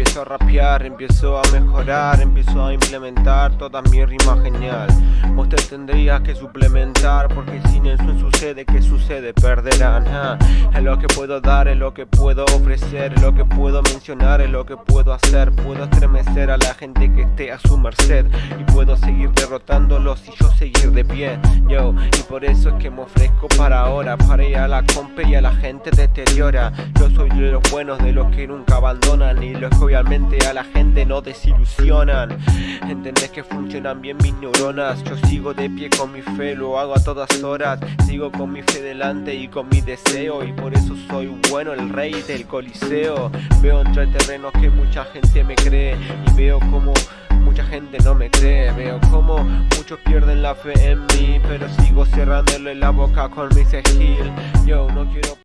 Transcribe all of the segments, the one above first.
Empiezo a rapear, empiezo a mejorar, empiezo a implementar toda mi rima genial. Usted tendría que suplementar porque sin eso sucede, que sucede? Perderán Es lo que puedo dar, es lo que puedo ofrecer, es lo que puedo mencionar, es lo que puedo hacer. Puedo estremecer a la gente que esté a su merced Y puedo seguir derrotándolos y yo seguir de pie Yo, y por eso es que me ofrezco para ahora Para ir a la compa y a la gente deteriora. Yo soy de los buenos, de los que nunca abandonan Y los que obviamente a la gente no desilusionan. Entendés que funcionan bien mis neuronas. Yo sigo de pie con mi fe, lo hago a todas horas. Sigo con mi fe delante y con mi deseo. Y por eso soy bueno, el rey del coliseo. Veo entre terrenos que mucha gente me cree. Y veo como mucha gente no me cree. Veo como muchos pierden la fe en mí Pero sigo cerrándole la boca con mi skill Yo no quiero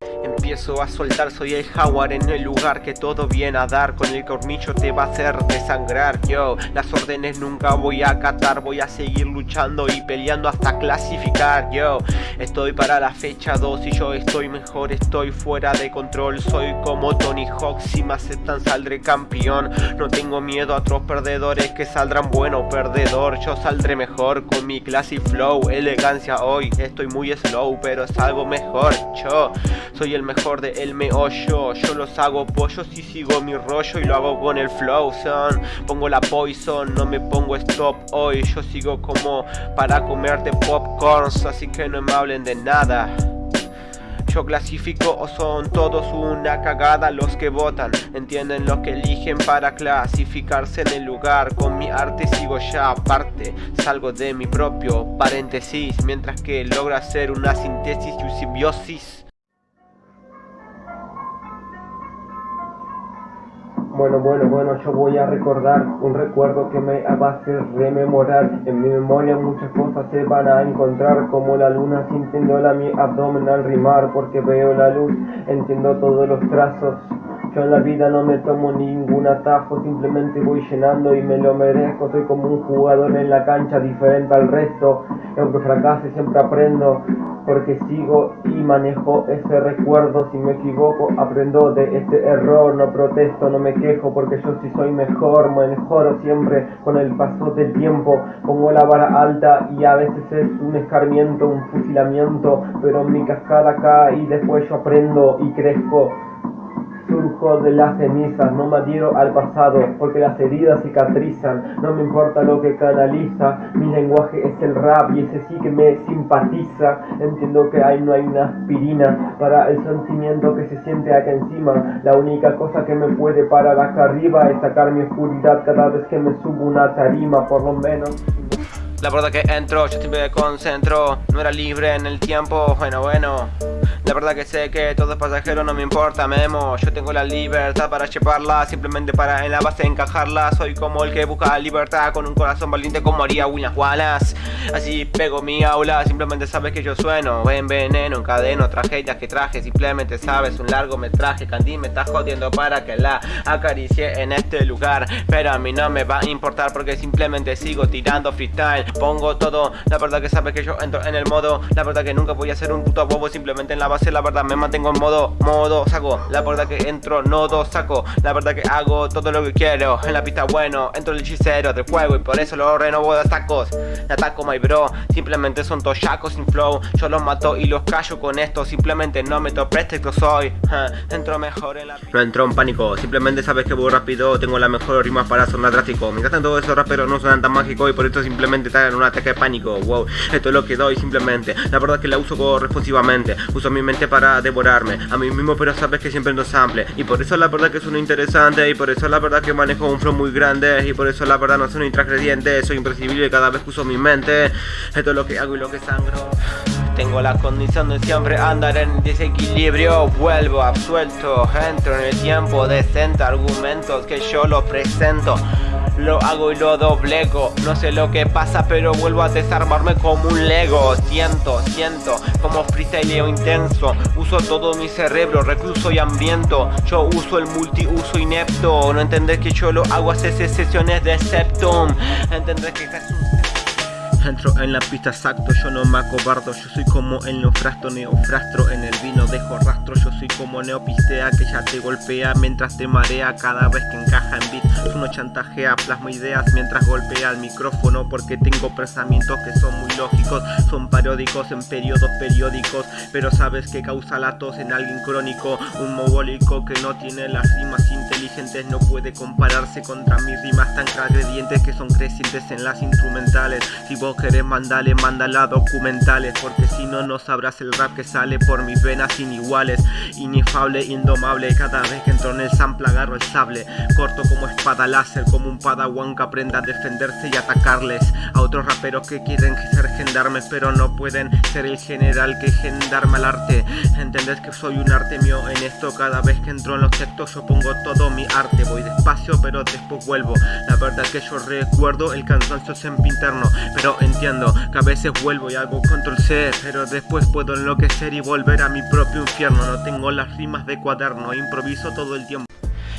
a soltar Soy el jaguar en el lugar que todo viene a dar. Con el cornillo te va a hacer desangrar Yo, las órdenes nunca voy a acatar Voy a seguir luchando y peleando hasta clasificar Yo, estoy para la fecha 2 y yo estoy mejor Estoy fuera de control, soy como Tony Hawk Si me aceptan saldré campeón. No tengo miedo a otros perdedores que saldrán bueno perdedor. Yo saldré mejor con mi classy flow Elegancia. Hoy, estoy muy slow pero salgo mejor Yo, soy el mejor de el meollo. Yo los hago pollos y sigo mi rollo Y lo hago con el flow, son. Pongo la poison, no me pongo stop hoy. Yo sigo como para comerte popcorns Así que no me hablen de nada. Yo clasifico o son todos una cagada los que votan. Entienden lo que eligen para clasificarse en el lugar. Con mi arte sigo ya aparte Salgo de mi propio paréntesis. Mientras que logra hacer una síntesis y un simbiosis Bueno, bueno, bueno, yo voy a recordar un recuerdo que me va a hacer rememorar En mi memoria muchas cosas se van a encontrar Como la luna sintiéndola mi abdomen al rimar Porque veo la luz, entiendo todos los trazos yo en la vida no me tomo ningún atajo, simplemente voy llenando y me lo merezco. Soy como un jugador en la cancha diferente al resto. Aunque fracase siempre aprendo, porque sigo y manejo ese recuerdo. Si me equivoco, aprendo de este error. No protesto, no me quejo, porque yo sí soy mejor. Me mejoro siempre con el paso del tiempo. Pongo la vara alta y a veces es un escarmiento, un fusilamiento. Pero mi cascada cae y después yo aprendo y crezco surjo de las cenizas, no me adhiero al pasado, porque las heridas cicatrizan, no me importa lo que canaliza, mi lenguaje es el rap y ese sí que me simpatiza, entiendo que ahí no hay una aspirina para el sentimiento que se siente acá encima, la única cosa que me puede parar acá arriba es sacar mi oscuridad cada vez que me subo una tarima, por lo menos. La verdad que entro, yo siempre me concentro No era libre en el tiempo, bueno, bueno la verdad que sé que todo es pasajero, no me importa, memo. Yo tengo la libertad para cheparla Simplemente para en la base encajarla. Soy como el que busca libertad Con un corazón valiente como haría William Wallace. Así pego mi aula Simplemente sabes que yo sueno. En veneno, encadeno, tragedias que traje Simplemente sabes, un largo metraje Candy me está jodiendo para que la acaricie en este lugar. Pero a mí no me va a importar Porque simplemente sigo tirando freestyle. Pongo todo, la verdad que sabes que yo entro en el modo. La verdad que nunca voy a ser un puto bobo Simplemente en la base la verdad me mantengo en modo, modo saco. La verdad que entro, nodo saco. La verdad que hago todo lo que quiero. En la pista bueno, entro el hechicero del juego Y por eso lo renovo de atacos De ataco my bro, simplemente son toshacos sin flow. Yo los mato y los callo con esto. Simplemente no me pretexto soy. Entro mejor en la No entro en pánico, simplemente sabes que voy rápido. Tengo la mejor rima para sonar drástico. Mientras tanto esos raperos no suenan tan mágicos Y por esto simplemente en un ataque de pánico. Wow, esto es lo que doy simplemente. La verdad que la uso responsivamente Uso mi para devorarme. A mí mismo pero sabes que siempre no sample Y por eso la verdad que sueno interesante Y por eso la verdad que manejo un flow muy grande Y por eso la verdad no soy intransgrediente Soy imprescindible cada vez que uso mi mente Esto es lo que hago y lo que sangro. Tengo la condición de siempre andar en desequilibrio Vuelvo absuelto, entro en el tiempo Decente argumentos que yo lo presento lo hago y lo doblego. No sé lo que pasa pero vuelvo a desarmarme como un lego. Siento, siento como freestyleo intenso. Uso todo mi cerebro, recluso y hambriento Yo uso el multiuso inepto. No entendés que yo lo hago hace sesiones de septum. Entendés que Jesús Entro en la pista exacto, yo no me acobardo Yo soy como el neofrasto, neofrastro En el vino dejo rastro, yo soy como neopistea Que ya te golpea mientras te marea Cada vez que encaja en beat. Uno chantajea, plasma ideas mientras golpea el micrófono Porque tengo pensamientos que son muy lógicos Son paródicos en periodos periódicos Pero sabes que causa la tos en alguien crónico Un mogólico que no tiene las rimas No puede compararse contra mis rimas tan agredientes Que son crecientes en las instrumentales. Si vos querés mandale, mándala documentales Porque si no, no sabrás el rap que sale por mis venas iniguales Inefable, indomable, cada vez que entro en el sample agarro el sable Corto como espada láser, como un padawan que aprenda a defenderse y atacarles. A otros raperos que quieren ser gendarmes pero no pueden ser el general que gendarme al arte. Entendés que soy un arte mío en esto Cada vez que entro en los textos yo pongo todo mi arte Voy despacio pero después vuelvo. La verdad que yo recuerdo el cansancio siempre interno Pero entiendo que a veces vuelvo y hago control C Pero después puedo enloquecer y volver a mi propio infierno. No tengo las rimas de cuaderno, improviso todo el tiempo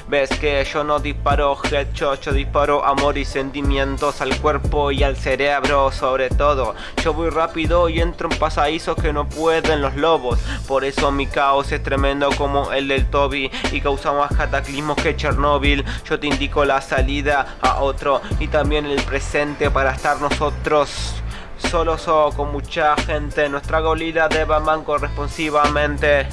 Ves que yo no disparo headshot, yo disparo amor y sentimientos al cuerpo y al cerebro sobre todo. Yo voy rápido y entro en pasadizos que no pueden los lobos. Por eso mi caos es tremendo como el del Toby Y causa más cataclismos que Chernobyl Yo te indico la salida a otro y también el presente para estar nosotros. Solo so con mucha gente. Nuestra golida de Batman corresponsivamente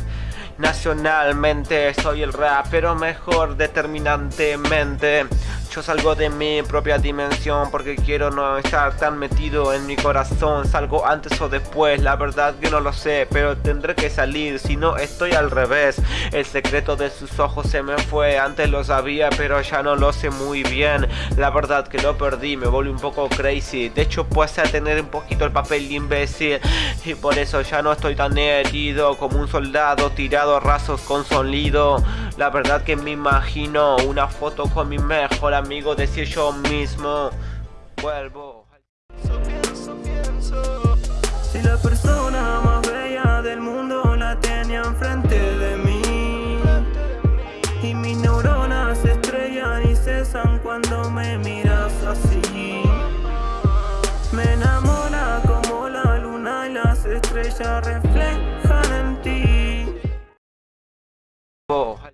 Nacionalmente soy el rapero mejor determinantemente yo salgo de mi propia dimensión porque quiero no estar tan metido en mi corazón. Salgo antes o después, la verdad que no lo sé Pero tendré que salir, si no estoy al revés. El secreto de sus ojos se me fue, antes lo sabía pero ya no lo sé muy bien. La verdad que lo perdí, me volví un poco crazy. De hecho puede a tener un poquito el papel de imbécil Y por eso ya no estoy tan herido Como un soldado tirado a rasos con sonido. La verdad que me imagino una foto con mi mejor amigo decir yo mismo vuelvo. Si la persona más bella del mundo la tenía enfrente de mí Y mis neuronas se estrellan y cesan cuando me miras así Me enamora como la luna y las estrellas reflejan